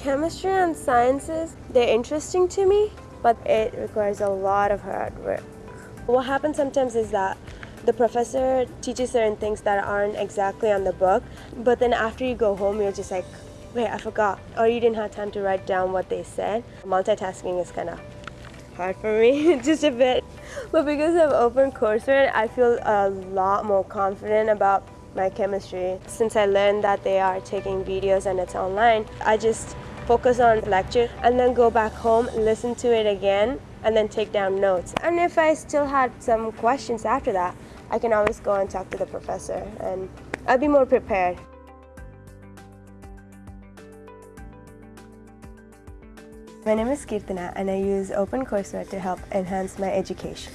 Chemistry and sciences, they're interesting to me, but it requires a lot of hard work. What happens sometimes is that the professor teaches certain things that aren't exactly on the book, but then after you go home, you're just like, wait, I forgot, or you didn't have time to write down what they said. Multitasking is kind of hard for me, just a bit. But because of open courseware, I feel a lot more confident about my chemistry. Since I learned that they are taking videos and it's online, I just focus on the lecture and then go back home, listen to it again, and then take down notes. And if I still had some questions after that, I can always go and talk to the professor and I'll be more prepared. My name is Kirtana and I use OpenCourseWare to help enhance my education.